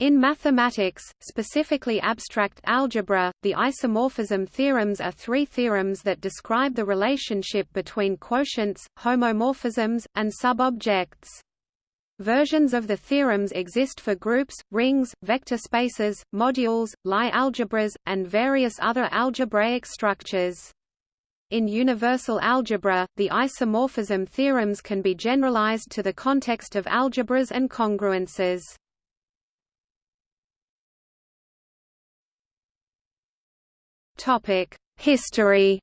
In mathematics, specifically abstract algebra, the isomorphism theorems are three theorems that describe the relationship between quotients, homomorphisms, and subobjects. Versions of the theorems exist for groups, rings, vector spaces, modules, Lie algebras, and various other algebraic structures. In universal algebra, the isomorphism theorems can be generalized to the context of algebras and congruences. History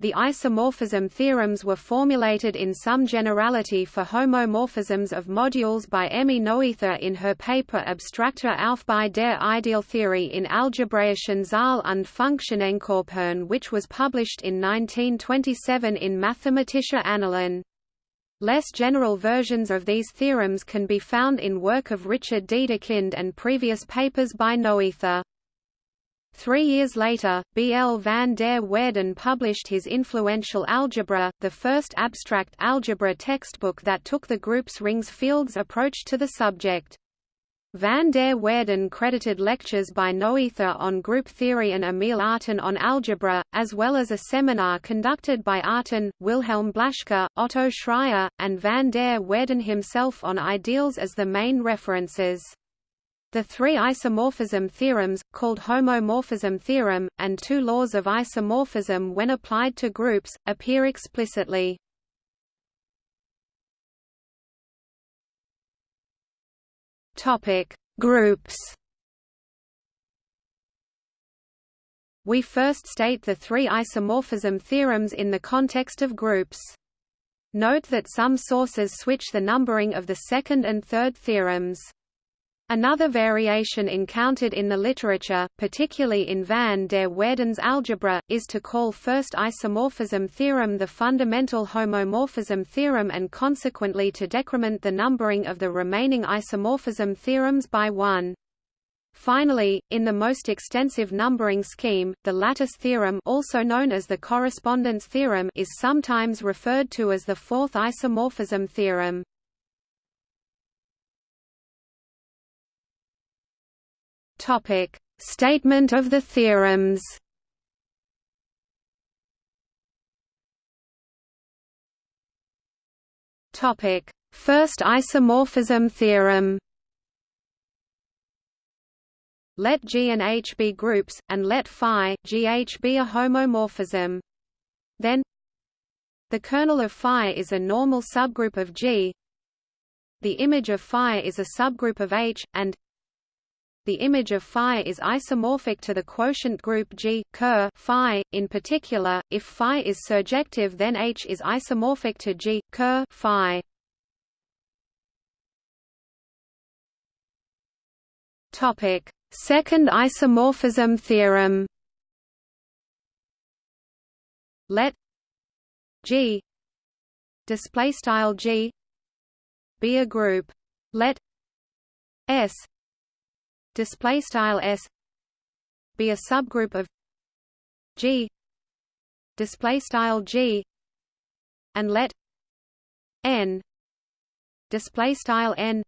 The isomorphism theorems were formulated in some generality for homomorphisms of modules by Emmy Noether in her paper Abstrakter Aufbau der Idealtheorie in algebraischen Zahl und Funktionenkörpern which was published in 1927 in Mathematische Annalen. Less general versions of these theorems can be found in work of Richard Dedekind and previous papers by Noether. Three years later, B. L. van der Waerden published his influential Algebra, the first abstract algebra textbook that took the group's rings fields approach to the subject. Van der Waerden credited lectures by Noether on group theory and Emil Artin on algebra, as well as a seminar conducted by Artin, Wilhelm Blaschke, Otto Schreier, and van der Waerden himself on ideals as the main references. The three isomorphism theorems, called homomorphism theorem, and two laws of isomorphism when applied to groups, appear explicitly. Topic: Groups. We first state the three isomorphism theorems in the context of groups. Note that some sources switch the numbering of the second and third theorems. Another variation encountered in the literature, particularly in van der Waerden's algebra, is to call first isomorphism theorem the fundamental homomorphism theorem and consequently to decrement the numbering of the remaining isomorphism theorems by one. Finally, in the most extensive numbering scheme, the lattice theorem also known as the correspondence theorem is sometimes referred to as the fourth isomorphism theorem. Statement of the theorems. Topic: First isomorphism theorem. Let G and H be groups, and let phi GH be a homomorphism. Then the kernel of phi is a normal subgroup of G. The image of phi is a subgroup of H, and the image of phi is isomorphic to the quotient group G ker phi. In particular, if phi is surjective, then H is isomorphic to G ker phi. Topic: Second isomorphism theorem. Let G display style G be a group. Let S display style s be a subgroup of G display style G and let n display style n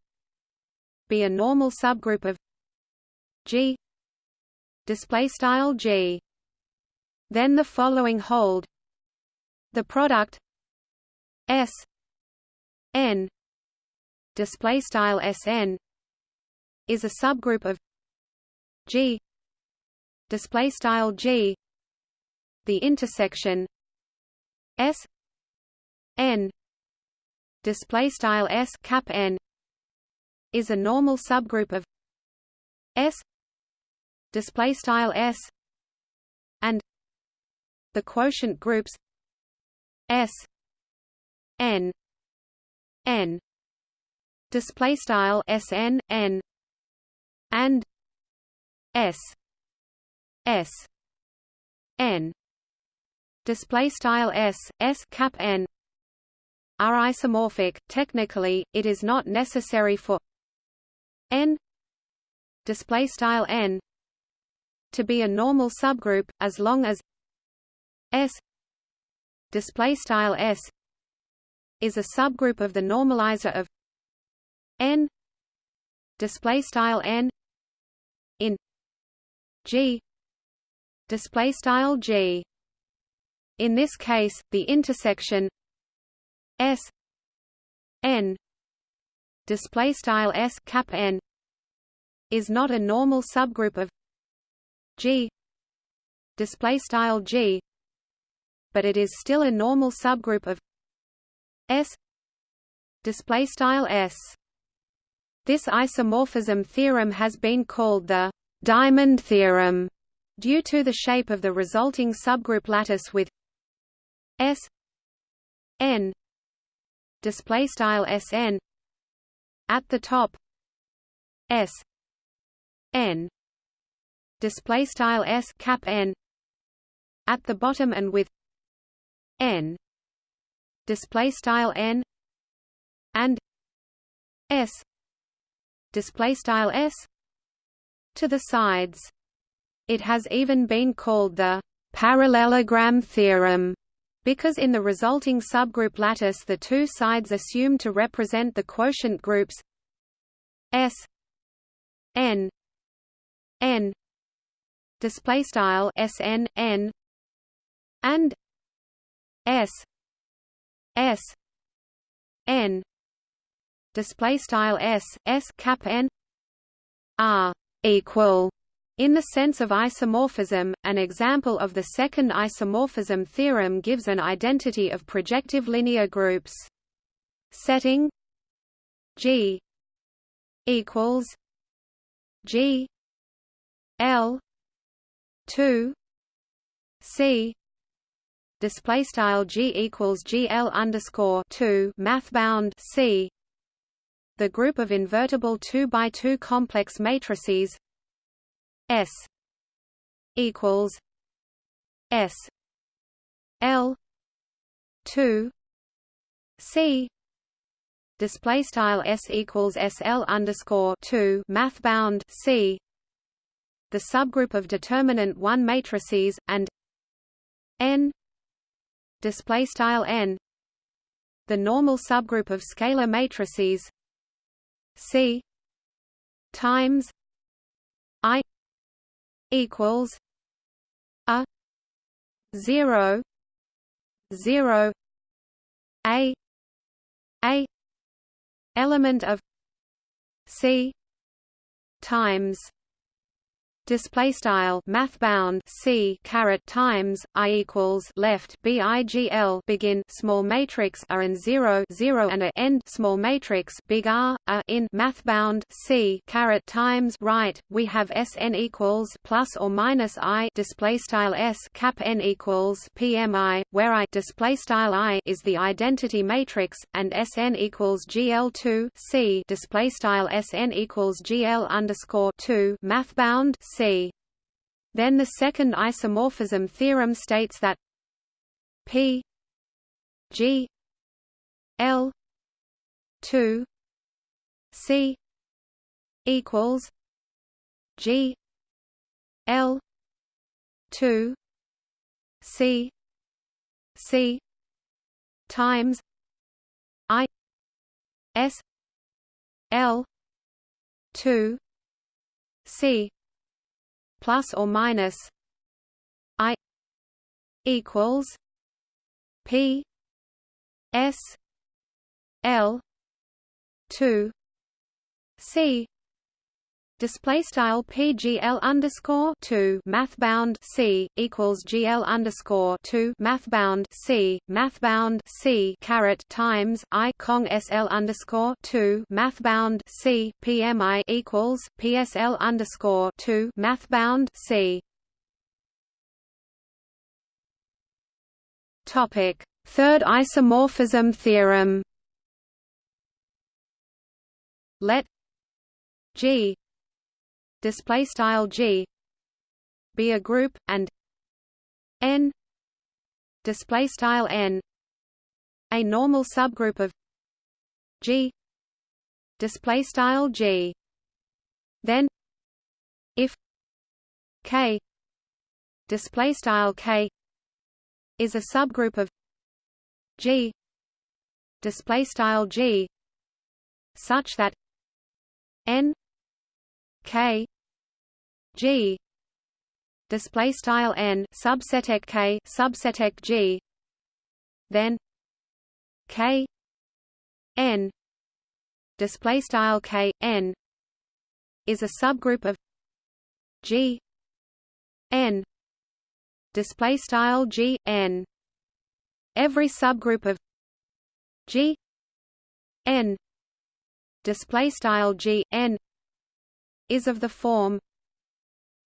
be a normal subgroup of G display style G. Then the following hold. The product S n display style Sn is a subgroup of G display style G the intersection S n display style S cap n is a normal subgroup of S display style S and the quotient groups S n n display style sn n and s s n display style s s cap n are isomorphic. Technically it is not necessary for n display style n to be a normal subgroup as long as s display style s is a subgroup of the normalizer of n display style n g. Display style g. In this case the intersection s n display style s cap n is not a normal subgroup of g display style g but it is still a normal subgroup of s display style s. This isomorphism theorem has been called the diamond theorem due to the shape of the resulting subgroup lattice with s n display style sn at the top s n display style s cap n at the bottom and with n display style n and s display style s to the sides. It has even been called the parallelogram theorem because in the resulting subgroup lattice the two sides assume to represent the quotient groups S n n display style sn n and s s n display style s s cap n are equal in the sense of isomorphism, an example of the second isomorphism theorem gives an identity of projective linear groups. Setting G equals G L two C display style G equals GL underscore two math bound C the group of invertible 2 by 2 complex matrices S equals S L two C display style S equals SL underscore two math bound C the subgroup of determinant one matrices and N display style N the normal subgroup of scalar matrices C times I equals a zero zero a a element of c times display style math bound c caret times i equals left bigl begin small matrix r and 0 0 and a end small matrix big r a in math bound c caret times right we have sn equals plus or minus i display style s cap n equals pmi where i display style i is the identity matrix and sn equals gl2 c display style sn equals gl underscore 2 math bound c. Then the second isomorphism theorem states that P G L two C equals G L two C C times I S L two C plus or minus i equals p s l 2 c. Display style pgl underscore 2 math bound c equals gl underscore 2 math bound c math bound c caret times i cong sl underscore 2 math bound c pmi equals psl underscore 2 math bound c. Topic. Third isomorphism theorem. Let G display style G be a group and N. Display style N. A normal subgroup of G display style G then if K. Display style K is a subgroup of G display style G such that n k. G. Display style n subset k subset g. Then k. N. Display style k n. Is a subgroup of g. N. Display style g n. Every subgroup of g. N. Display style g n is of the form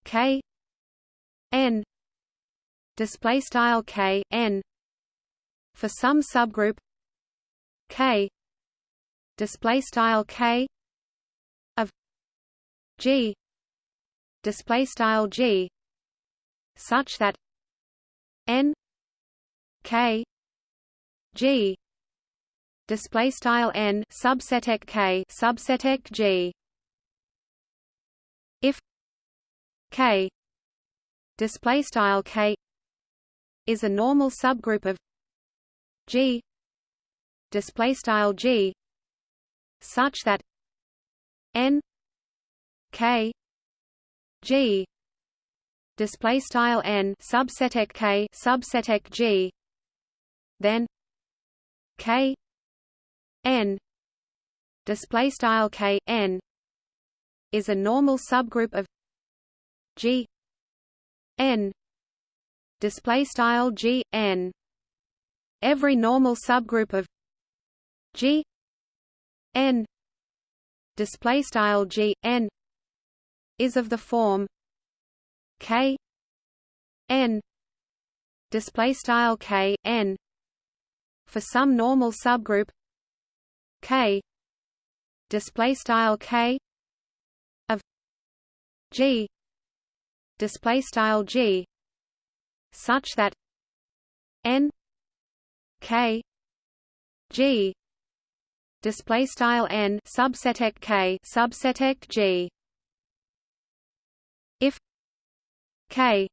k n display style k n for some subgroup k display style k of g display style g such that n k g display style n subset k subset g if k display style k is a normal subgroup of g display style g such that n k g display style n subset k subset g then k n display style k n is a normal subgroup of g n display style g n. Every normal subgroup of g n display style g n is of the form k n display style k n. For some normal subgroup k display style k g display style g such that n k g display style n subset k subset g if k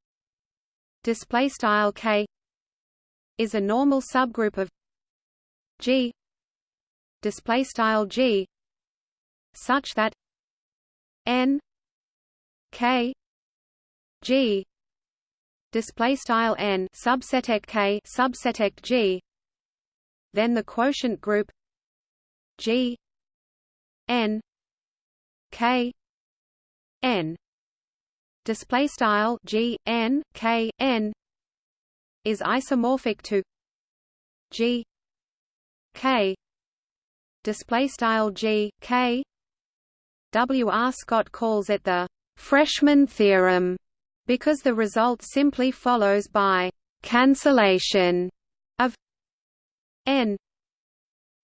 display style k is a normal subgroup of g display style g such that n k. G. Display style n subset k subset g. Then the quotient group g. N. K. N. Display style g n k n is isomorphic to g. K. Display style g k. W. R. Scott calls it the freshman theorem because the result simply follows by cancellation of n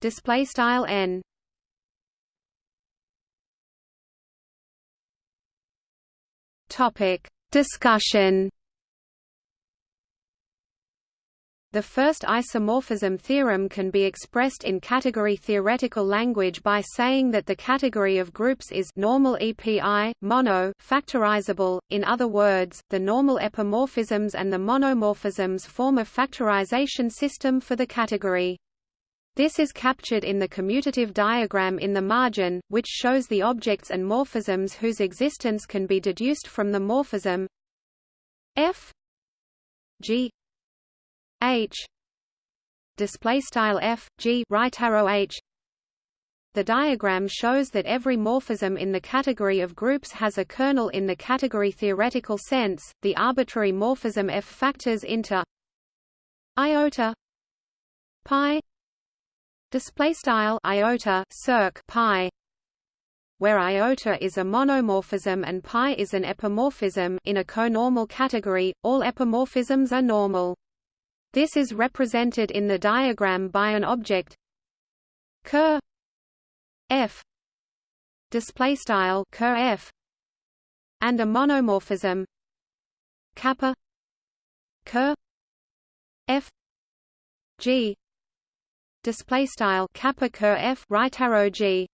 display style n. Topic discussion The first isomorphism theorem can be expressed in category theoretical language by saying that the category of groups is normal EPI, mono factorizable, in other words, the normal epimorphisms and the monomorphisms form a factorization system for the category. This is captured in the commutative diagram in the margin, which shows the objects and morphisms whose existence can be deduced from the morphism f g h display style f g right arrow h the diagram shows that every morphism in the category of groups has a kernel in the category theoretical sense. The arbitrary morphism F factors into iota pi display style iota circ pi where iota is a monomorphism and pi is an epimorphism in a conormal category all epimorphisms are normal this is represented in the diagram by an object ker f display style ker f and a monomorphism kappa ker f g display style kappa ker f right arrow g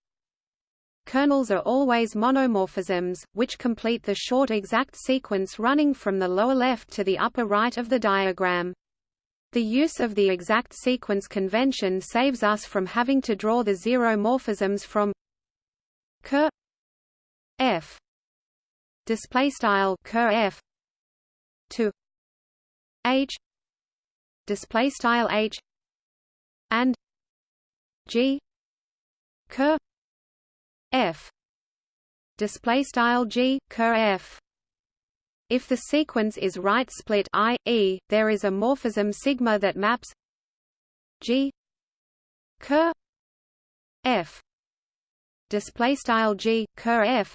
Kernels are always monomorphisms, which complete the short exact sequence running from the lower left to the upper right of the diagram. The use of the exact sequence convention saves us from having to draw the zero morphisms from ker f display style ker f to h display style h and g ker f display style g ker f if the sequence is right split i e there is a morphism sigma that maps g ker f display style g ker f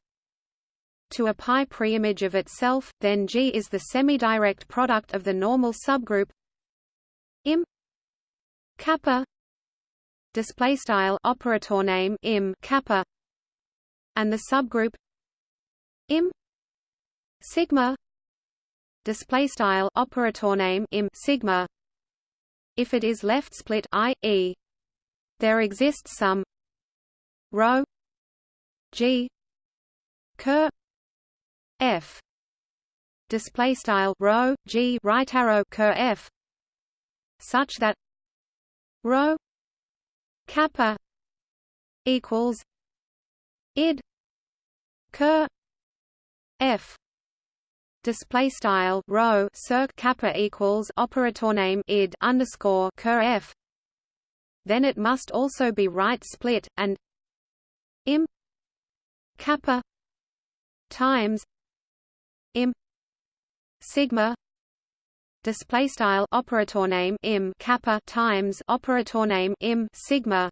to a pi preimage of itself then g is the semi-direct product of the normal subgroup im kappa display style operator name im kappa and the subgroup im sigma display style operator name im sigma. If it is left split i e there exists some rho g ker f. Display style rho g right arrow ker f. Such that rho kappa equals id ker f display style rho circ kappa equals operator name id underscore ker f. Then it must also be right split and im kappa times im sigma display style operator name im kappa times operator name im sigma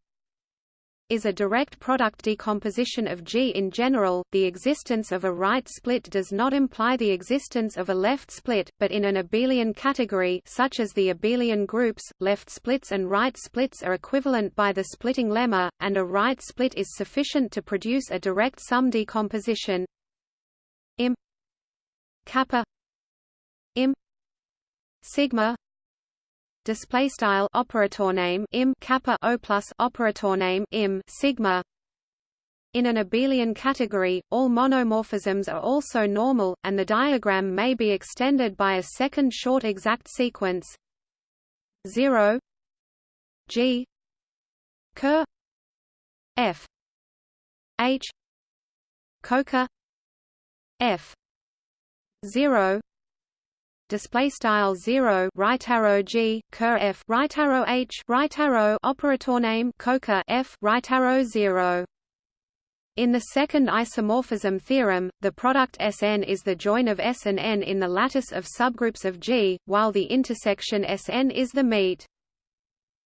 is a direct product decomposition of G in general. The existence of a right split does not imply the existence of a left split, but in an abelian category such as the abelian groups, left splits and right splits are equivalent by the splitting lemma, and a right split is sufficient to produce a direct sum decomposition im kappa im sigma display style operator name im kappa o plus operator name im sigma. In an abelian category, all monomorphisms are also normal, and the diagram may be extended by a second short exact sequence. 0 g. Ker f. H. Coker. F. 0 display style 0 right arrow g ker f right arrow h right arrow operator name coker f right arrow 0 in the second isomorphism theorem, the product Sn is the join of S and n in the lattice of subgroups of G, while the intersection Sn is the meet.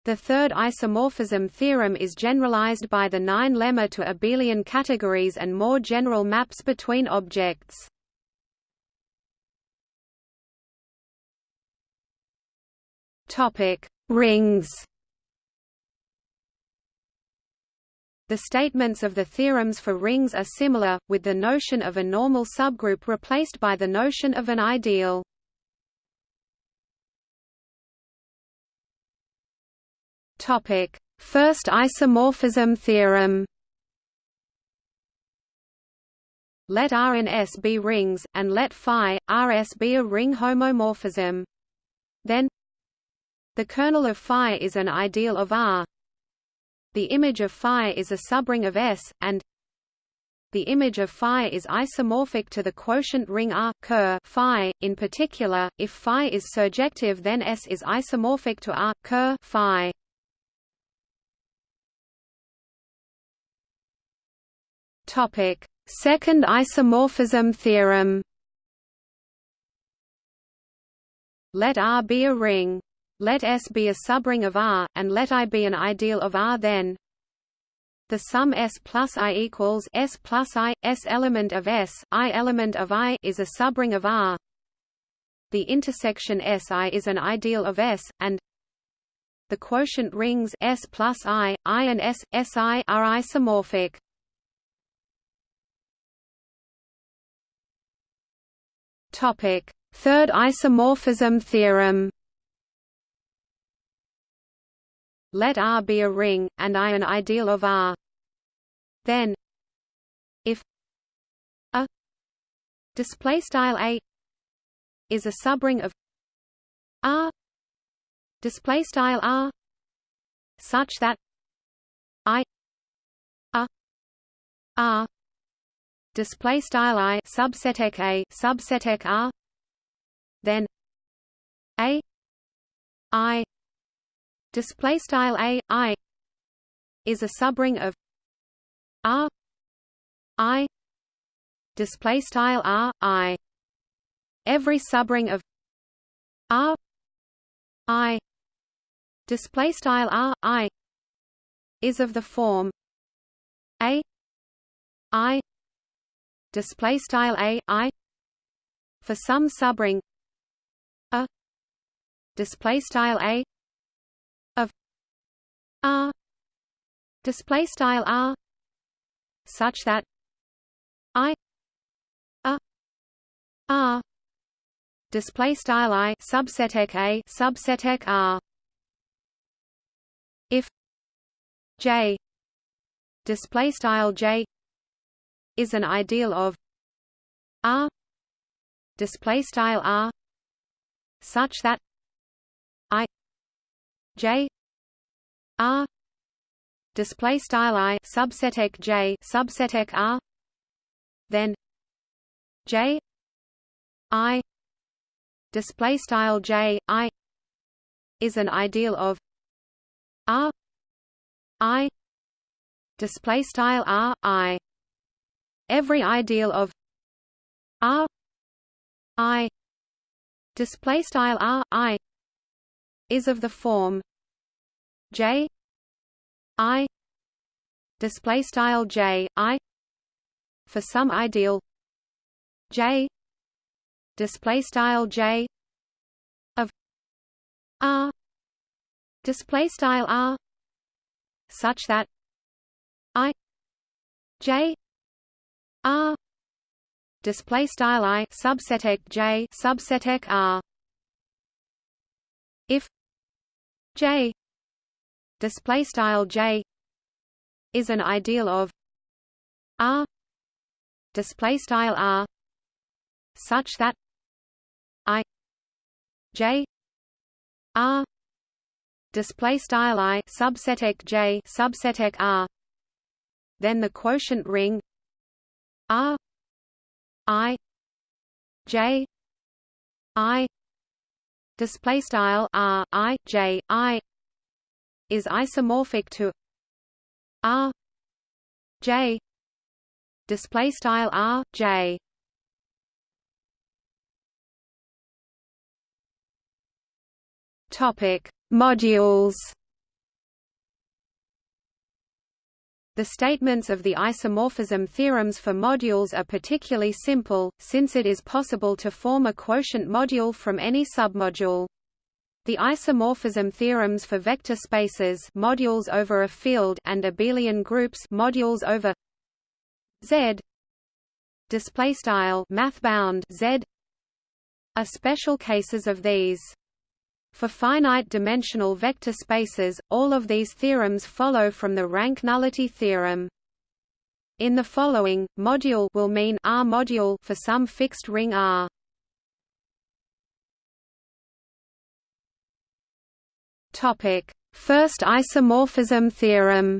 The third isomorphism theorem is generalized by the nine lemma to abelian categories and more general maps between objects. Topic: Rings. The statements of the theorems for rings are similar, with the notion of a normal subgroup replaced by the notion of an ideal. Topic: First isomorphism theorem. Let R and S be rings, and let phi, Rs be a ring homomorphism. Then the kernel of phi is an ideal of R. The image of phi is a subring of S, and the image of phi is isomorphic to the quotient ring R ker phi. In particular, if phi is surjective, then S is isomorphic to R ker phi. Topic: Second isomorphism theorem. Let R be a ring let S be a subring of R, and let I be an ideal of R then the sum S plus I equals S plus I, S element of S, I element of I is a subring of R. The intersection Si is an ideal of S, and the quotient rings S plus I, I and S, Si are isomorphic. Topic: Third isomorphism theorem. Let R be a ring, and I an ideal of R. Then, if a display style a is a subring of R display style R such that I a R display style i subset a subset r then a i display style a i is a subring of r i display style r i. Every subring of r i display style r i is of the form a i display style a i. For some subring a display style a r. Display style r. Such that i a r. Display style i subset a subset r. If j display style j is an ideal of r display style r such that i j r display style i subset j subset r then j i display style j i is an ideal of r i display style r i. Every ideal of r i display style r i is of the form j i display style j i for some ideal j display style j of r display style r such that i j r display style i subset j subset r. If j display style j is an ideal of r display style r such that i j r display style i subset j subset r. Then the quotient ring r i j i display style r i j i is isomorphic to r j. Display style r j. Topic modules. The statements of the isomorphism theorems for modules are particularly simple, since it is possible to form a quotient module from any submodule. The isomorphism theorems for vector spaces modules over a field and abelian groups modules over Z display style mathbound Z are special cases of these. For finite-dimensional vector spaces, all of these theorems follow from the rank nullity theorem. In the following, module will mean R module for some fixed ring R. Topic: First isomorphism theorem.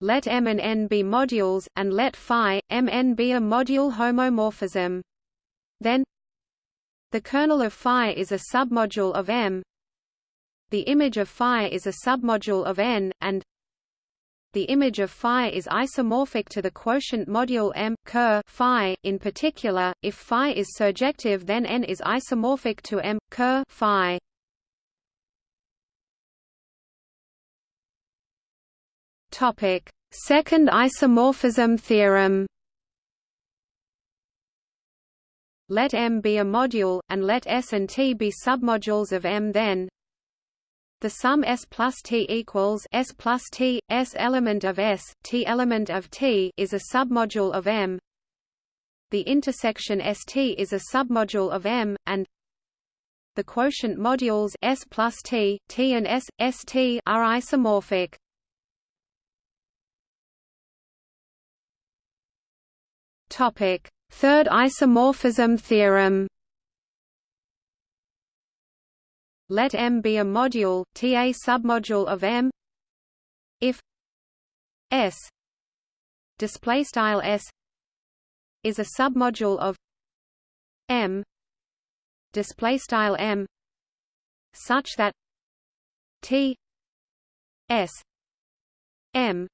Let M and N be modules, and let phi, Mn be a module homomorphism. Then the kernel of phi is a submodule of M. The image of phi is a submodule of N, and the image of phi is isomorphic to the quotient module M ker phi. In particular, if phi is surjective, then N is isomorphic to M ker phi. Topic: Second isomorphism theorem. Let M be a module, and let S and T be submodules of M then the sum S plus T equals S plus T, S element of S, T element of T is a submodule of M. The intersection ST is a submodule of M, and the quotient modules S plus T, T and S, ST are isomorphic. Topic: Third isomorphism theorem Let M be a module, T a submodule of M. If S display style s is a submodule of m display style m such that t s m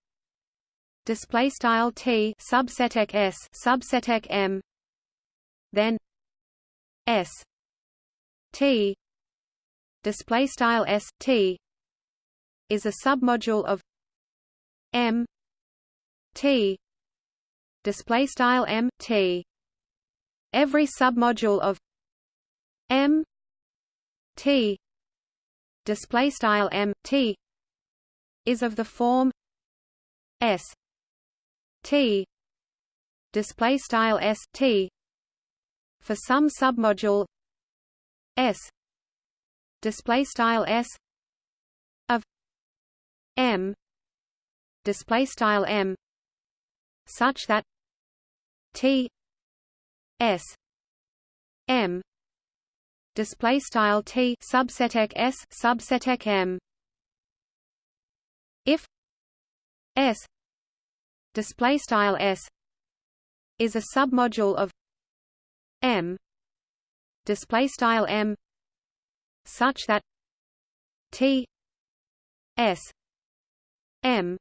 display style t subseteq s subseteq m then s t display style s t is a submodule of m t display style m t. Every submodule of m t display style m t is of the form s t display style s t. For some submodule s display style s of m display style m such that t s m display style t subseteq s subseteq m. If s display style s is a submodule of m display style m such that t s m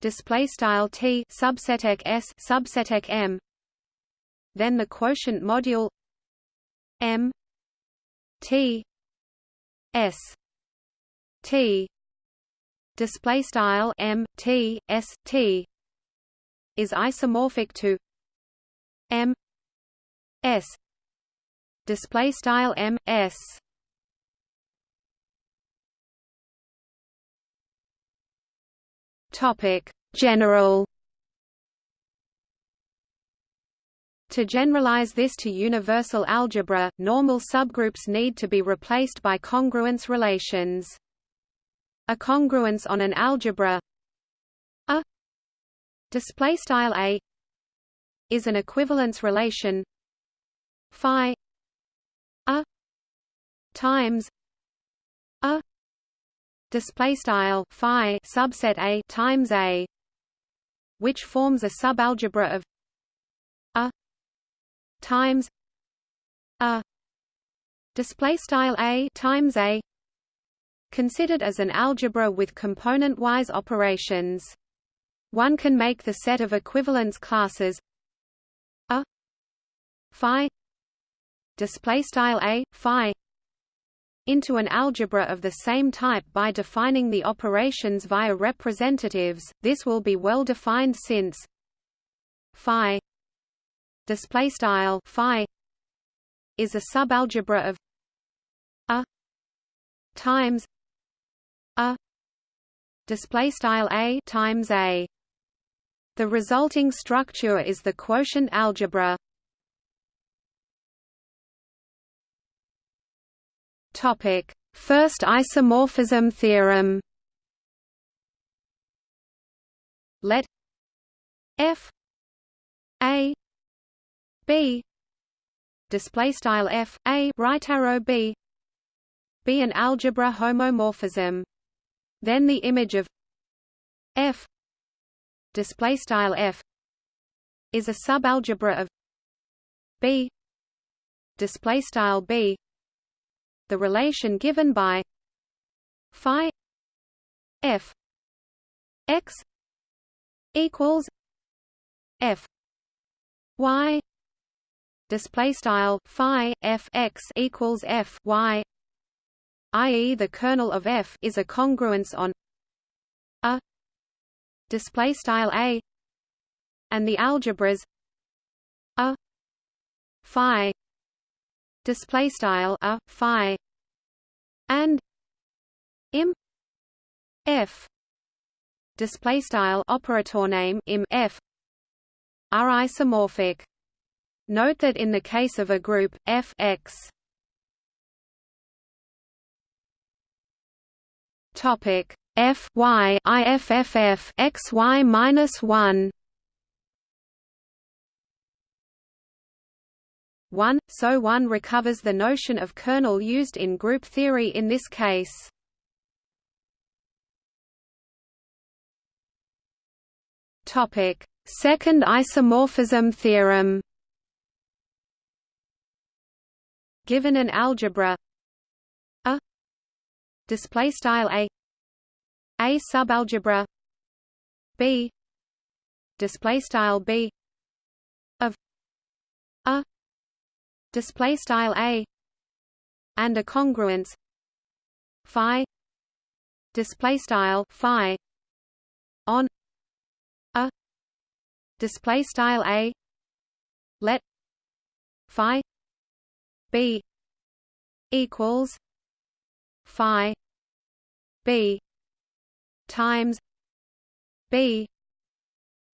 display style t subseteq s subseteq m then the quotient module m t s t display style m t s t is isomorphic to m s display style m s topic general To generalize this to universal algebra, normal subgroups need to be replaced by congruence relations. A congruence on an algebra a display style a is an equivalence relation phi a times display style phi subset a times a which forms a subalgebra of a times a display style a times a considered as an algebra with component-wise operations. One can make the set of equivalence classes a phi display style a phi into an algebra of the same type by defining the operations via representatives. This will be well defined since phi display style phi is a subalgebra of a times a display style a times a the resulting structure is the quotient algebra topic. First isomorphism theorem. Let f a b display style f a right arrow b be an algebra homomorphism. Then the image of f display style f is a subalgebra of b display style b the relation given by phi f x equals f y display style phi f x equals f y i.e. the kernel of f is a congruence on a display style a and the algebras a phi display style a phi and im f. Display style operator name im f. Are isomorphic. Note that in the case of a group f x. Topic f y iff x y minus one one, so one recovers the notion of kernel used in group theory in this case. Topic: Second isomorphism theorem. Given an algebra. A. Display style a. A subalgebra. B. Display style b. Of a display style a and a congruence phi display style phi on a display style a let phi b equals phi b times b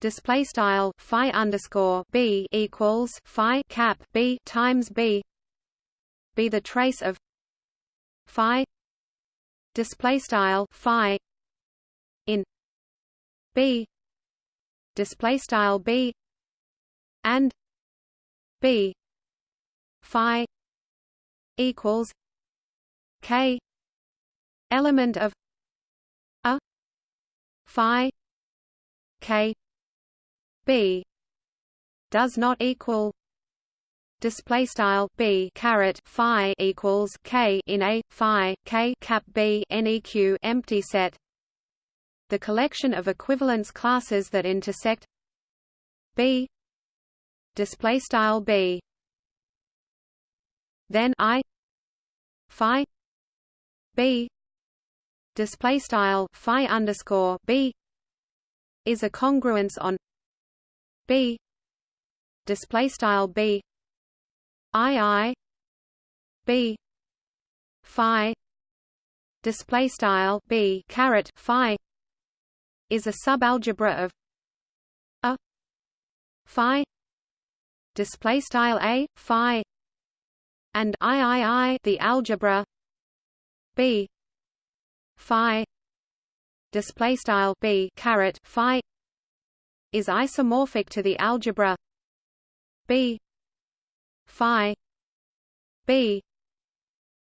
display style phi underscore b equals phi cap b times b be the trace of phi display style phi in b display style b and b phi equals k element of a phi k b does not equal display style b caret phi equals k in a phi k cap b neq empty set. The collection of equivalence classes that intersect b display style b. Then i phi b display style phi underscore b is a congruence on b. Display style b. I i. B. Phi. Display style b. Caret phi. Is a subalgebra of a. Phi. Display style a phi. And iii the algebra b. Phi. Display style b caret phi is isomorphic to the algebra b phi b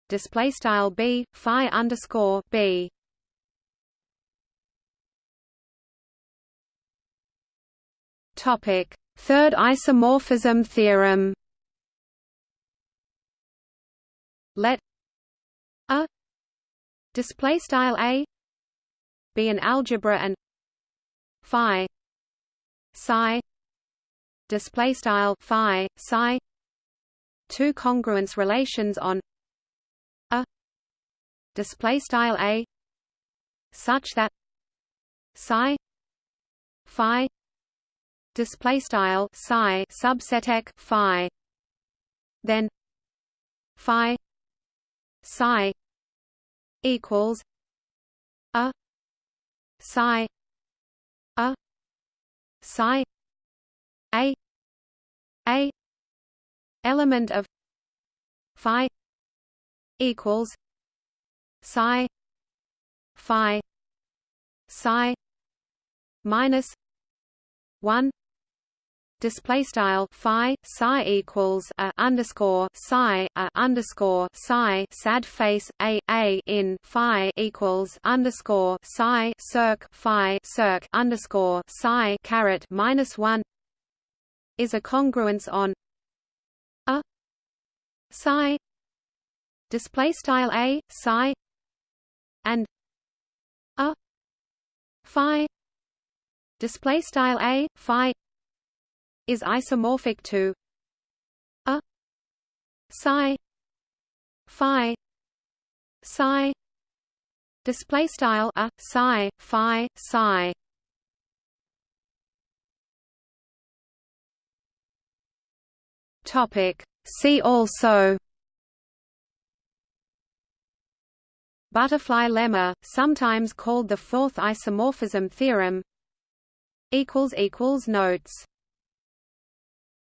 display style b phi underscore b. Topic third isomorphism theorem. Let a display style a be an algebra and phi psi display style phi psi two congruence relations on a display style a such that psi phi display style psi subset phi then phi psi equals a psi a psi a a element of phi equals psi phi psi minus 1 display style phi psi equals a underscore psi a underscore psi sad face a a in phi equals underscore psi circ phi circ underscore psi caret minus one is a congruence on a psi display style a psi and a phi display style a phi is isomorphic to a psi phi psi display style a psi phi psi. Topic. See also Butterfly lemma, sometimes called the fourth isomorphism theorem. Equals equals Notes